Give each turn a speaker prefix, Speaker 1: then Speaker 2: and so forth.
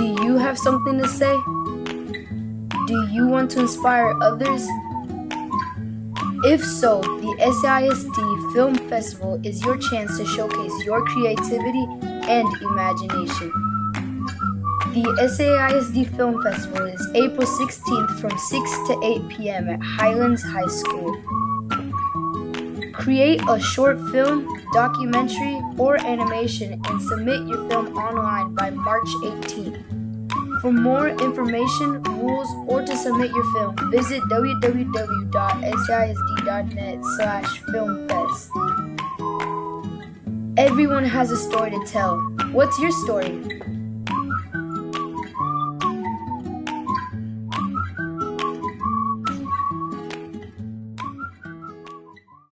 Speaker 1: Do you have something to say? Do you want to inspire others? If so, the SAISD Film Festival is your chance to showcase your creativity and imagination. The SAISD Film Festival is April 16th from 6 to 8 p.m. at Highlands High School. Create a short film, documentary, or animation and submit your film online by March 18th. For more information, rules, or to submit your film, visit www.saisd.net slash filmfest. Everyone has a story to tell. What's your story?